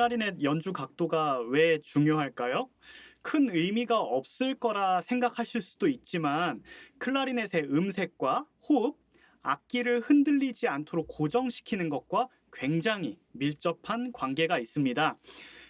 클라리넷 연주 각도가 왜 중요할까요? 큰 의미가 없을 거라 생각하실 수도 있지만 클라리넷의 음색과 호흡, 악기를 흔들리지 않도록 고정시키는 것과 굉장히 밀접한 관계가 있습니다.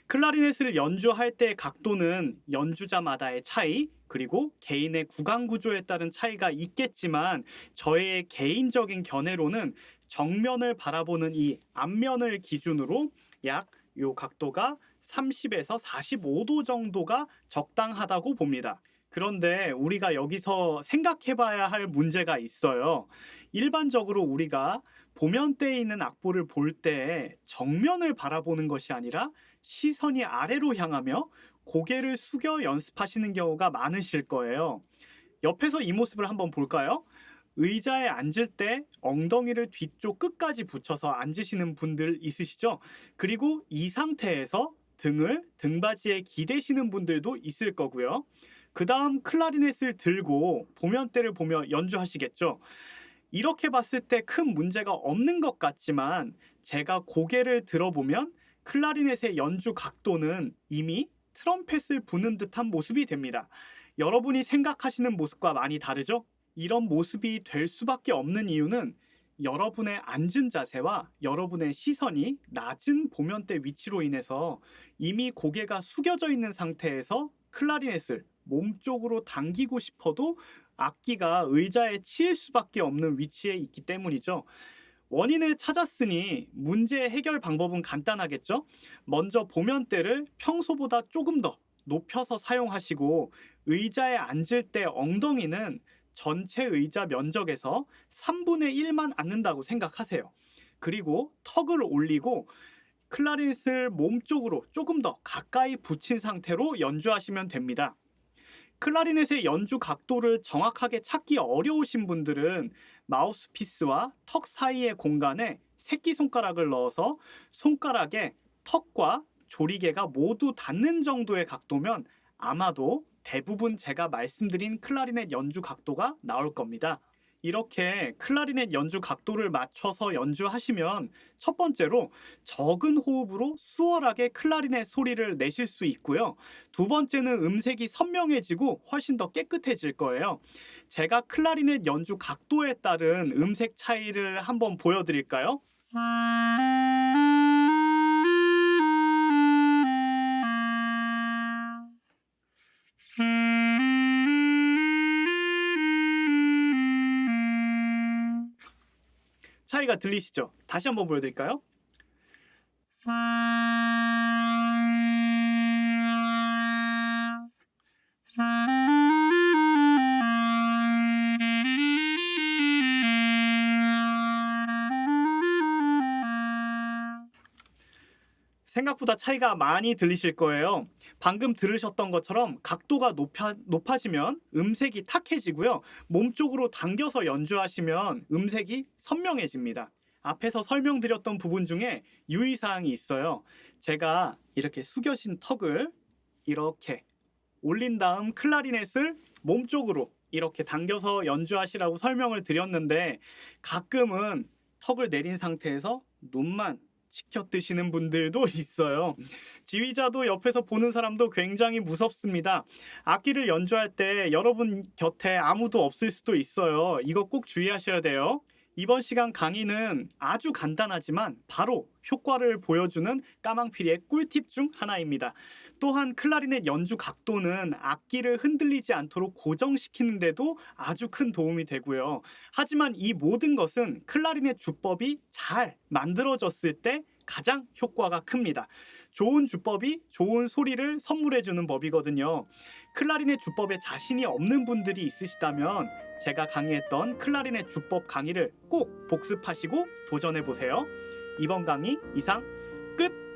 클라리넷을 연주할 때 각도는 연주자마다의 차이, 그리고 개인의 구강 구조에 따른 차이가 있겠지만 저의 개인적인 견해로는 정면을 바라보는 이 앞면을 기준으로 약 요 각도가 30에서 45도 정도가 적당하다고 봅니다. 그런데 우리가 여기서 생각해 봐야 할 문제가 있어요. 일반적으로 우리가 보면대에 있는 악보를 볼 때 정면을 바라보는 것이 아니라 시선이 아래로 향하며 고개를 숙여 연습하시는 경우가 많으실 거예요. 옆에서 이 모습을 한번 볼까요? 의자에 앉을 때 엉덩이를 뒤쪽 끝까지 붙여서 앉으시는 분들 있으시죠? 그리고 이 상태에서 등을 등받이에 기대시는 분들도 있을 거고요. 그 다음 클라리넷을 들고 보면대를 보며 연주하시겠죠. 이렇게 봤을 때 큰 문제가 없는 것 같지만 제가 고개를 들어보면 클라리넷의 연주 각도는 이미 트럼펫을 부는 듯한 모습이 됩니다. 여러분이 생각하시는 모습과 많이 다르죠? 이런 모습이 될 수밖에 없는 이유는 여러분의 앉은 자세와 여러분의 시선이 낮은 보면대 위치로 인해서 이미 고개가 숙여져 있는 상태에서 클라리넷을 몸쪽으로 당기고 싶어도 악기가 의자에 치일 수밖에 없는 위치에 있기 때문이죠. 원인을 찾았으니 문제 해결 방법은 간단하겠죠? 먼저 보면대를 평소보다 조금 더 높여서 사용하시고 의자에 앉을 때 엉덩이는 전체 의자 면적에서 3분의 1만 앉는다고 생각하세요. 그리고 턱을 올리고 클라리넷을 몸쪽으로 조금 더 가까이 붙인 상태로 연주하시면 됩니다. 클라리넷의 연주 각도를 정확하게 찾기 어려우신 분들은 마우스피스와 턱 사이의 공간에 새끼손가락을 넣어서 손가락에 턱과 조리개가 모두 닿는 정도의 각도면 아마도 대부분 제가 말씀드린 클라리넷 연주 각도가 나올 겁니다. 이렇게 클라리넷 연주 각도를 맞춰서 연주하시면 첫 번째로 적은 호흡으로 수월하게 클라리넷 소리를 내실 수 있고요. 두 번째는 음색이 선명해지고 훨씬 더 깨끗해질 거예요. 제가 클라리넷 연주 각도에 따른 음색 차이를 한번 보여드릴까요? 차이가 들리시죠? 다시 한번 보여드릴까요? 생각보다 차이가 많이 들리실 거예요. 방금 들으셨던 것처럼 각도가 높아, 높아지면 음색이 탁해지고요. 몸쪽으로 당겨서 연주하시면 음색이 선명해집니다. 앞에서 설명드렸던 부분 중에 유의사항이 있어요. 제가 이렇게 숙여진 턱을 이렇게 올린 다음 클라리넷을 몸쪽으로 이렇게 당겨서 연주하시라고 설명을 드렸는데 가끔은 턱을 내린 상태에서 눈만 치켜 드시는 분들도 있어요. 지휘자도 옆에서 보는 사람도 굉장히 무섭습니다. 악기를 연주할 때 여러분 곁에 아무도 없을 수도 있어요. 이거 꼭 주의하셔야 돼요. 이번 시간 강의는 아주 간단하지만 바로 효과를 보여주는 까망피리의 꿀팁 중 하나입니다. 또한 클라리넷 연주 각도는 악기를 흔들리지 않도록 고정시키는데도 아주 큰 도움이 되고요. 하지만 이 모든 것은 클라리넷 주법이 잘 만들어졌을 때 가장 효과가 큽니다. 좋은 주법이 좋은 소리를 선물해주는 법이거든요. 클라리넷 주법에 자신이 없는 분들이 있으시다면 제가 강의했던 클라리넷 주법 강의를 꼭 복습하시고 도전해보세요. 이번 강의 이상 끝!